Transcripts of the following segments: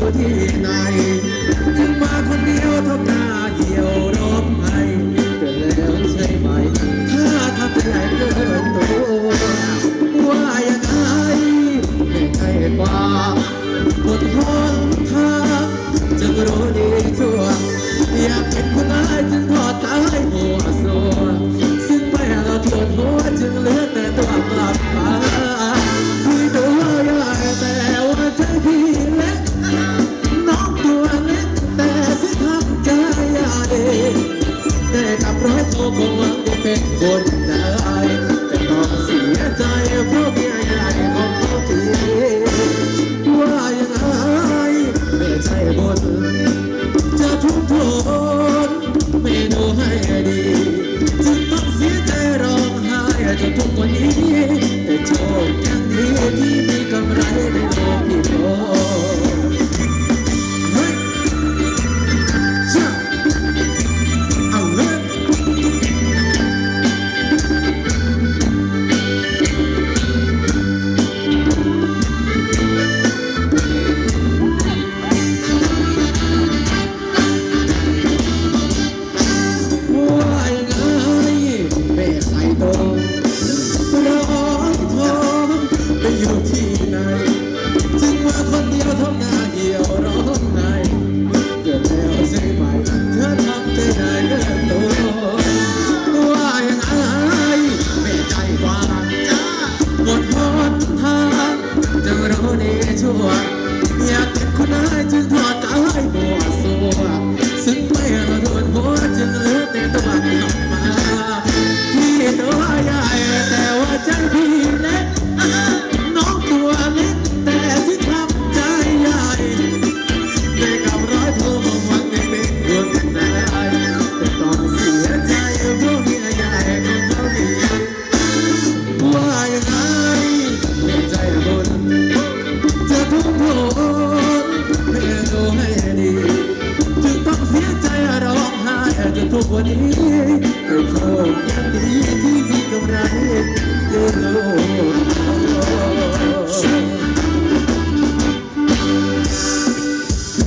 ู่ที่ไหนถึงมาคนเดียวทำหน้าเหี่ยวร้องไห้เกิดแล้วใช่ไหม ถ้าทำใจเกินตัวว่ายังไงไม่ใช่กว่าอดทนทาจะรู้ดีชัวอยากเป็นคนนั้น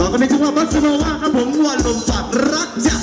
ต่อกันในจังหวะบัสโนวาครับผมวันลมฝัดรักจะ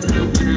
good.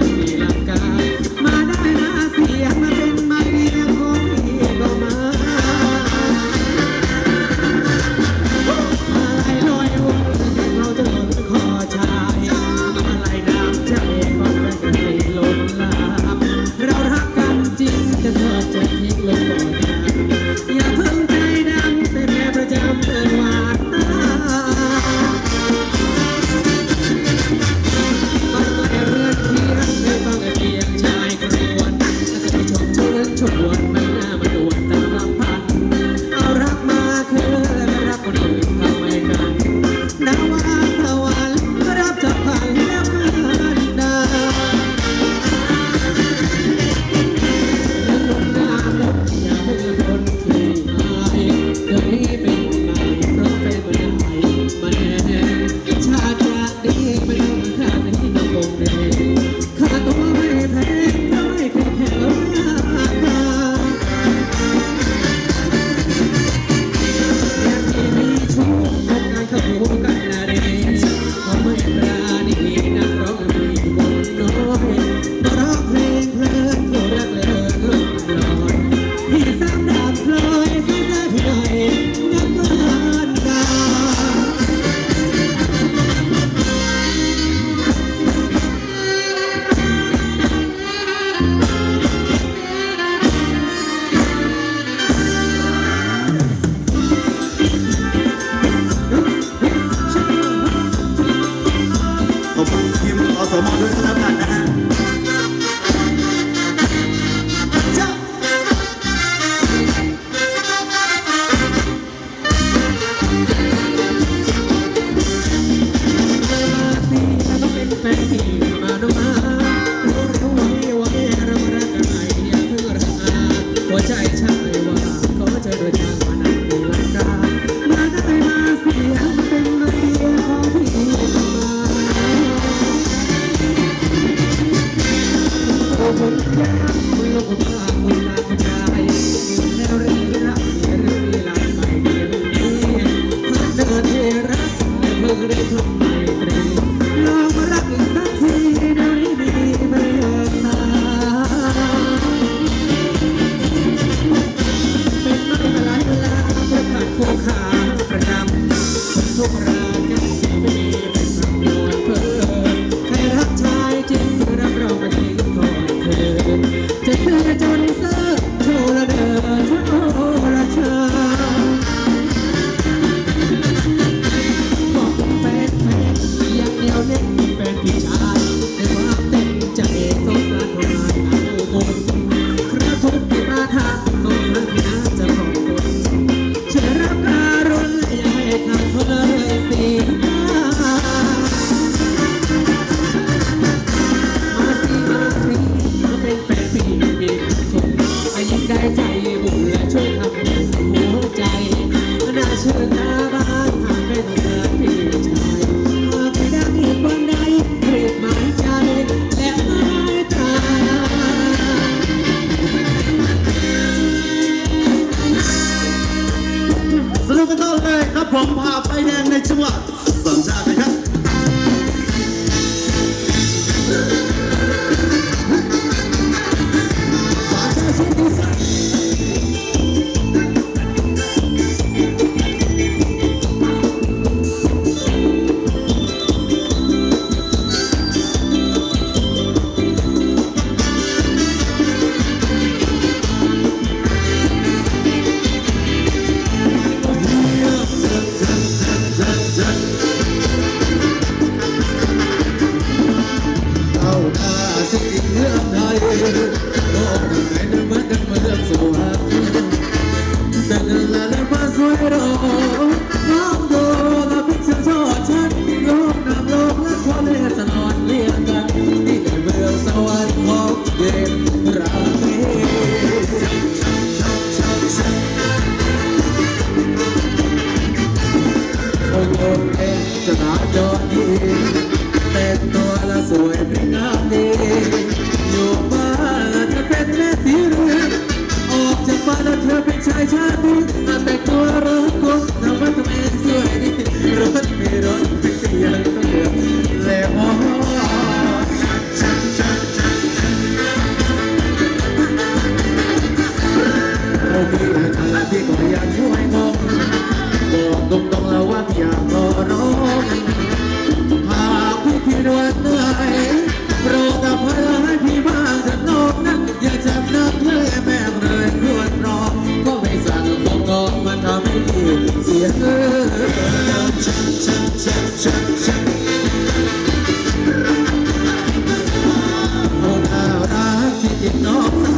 ดูกันต่อเลยครับผมพาไปแดงในจังหวัดสันใจ คนคนเป็นจะหาจอดีแต่ตัวละสวยเป็นงามดีอยู่บ้านละจะเป็นแม่สีเรือนออกจากบ้านเธอเป็นชายชาติแต่ตัวรักคนทำไาทำเอสวยดีรถไม่รถเป็นเสียงต้องเดือดแล้วที่าก็ยังช่วยงงบอกตรงๆแล้วว่าพี่ นักเลยแม่งเลยรวดร้องก็ไม่สั่งบอกงองมันทำให้พี่เสียเงินชักชักชักชักชักโอ้น่ารักที่จริงน้อง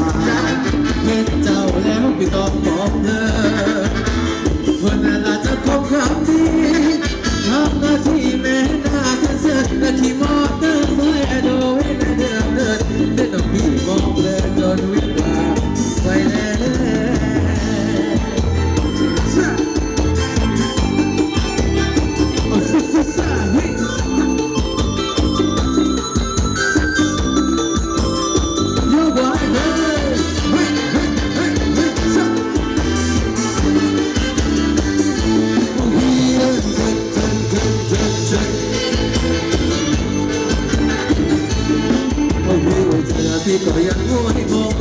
พี่ก็ยังง่วยงง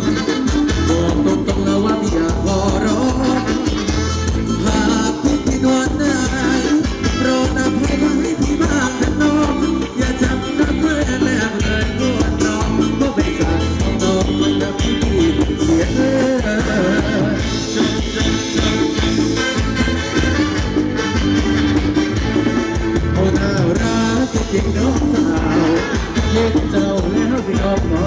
บอกตรงๆแล้วว่าพี่อยากขอร้องหากพี่ที่นวลไหนโปรดอภัยให้พี่บ้างนะน้องอย่าจับนักเลยแม่เลยงวดน้องก็ไม่สั่งน้องมันจะพี่พี่เสียเงินโอ้น่ารักจริงๆน้องสาวเย็นเจ้าแล้วพี่ออกเล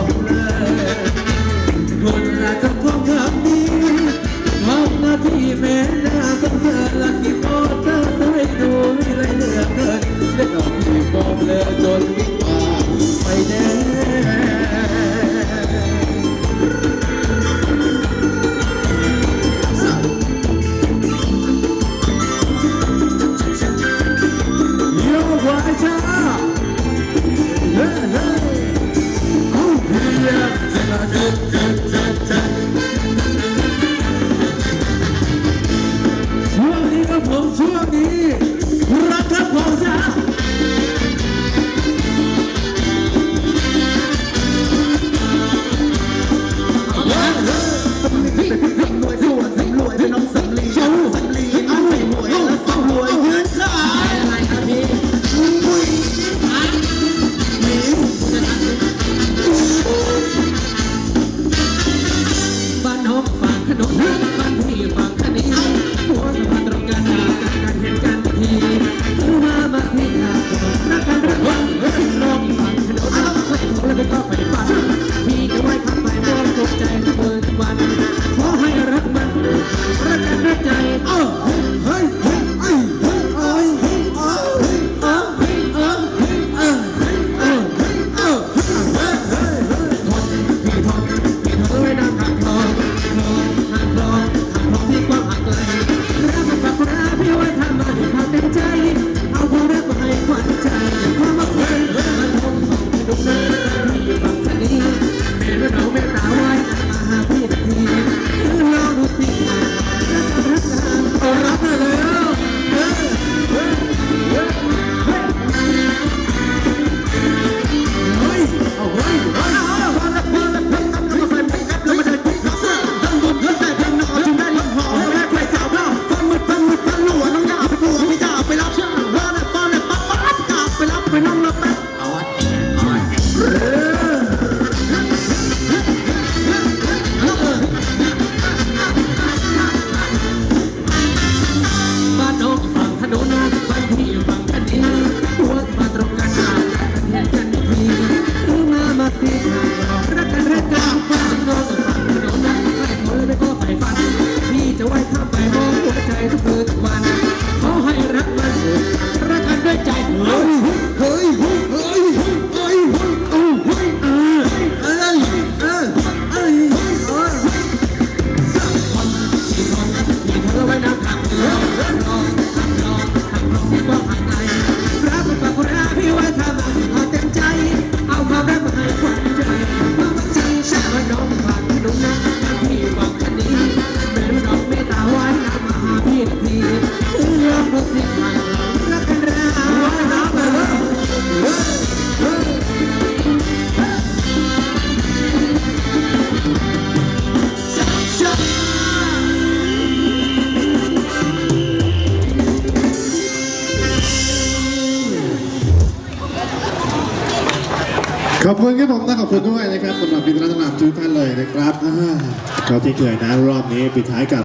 ผมนะขอบคุณด้วยนะครับสำหรับบินรัตนาทุกท่านเลยนะครับอ่าก็ที่เคยนะรอบนี้ปิดท้ายกับ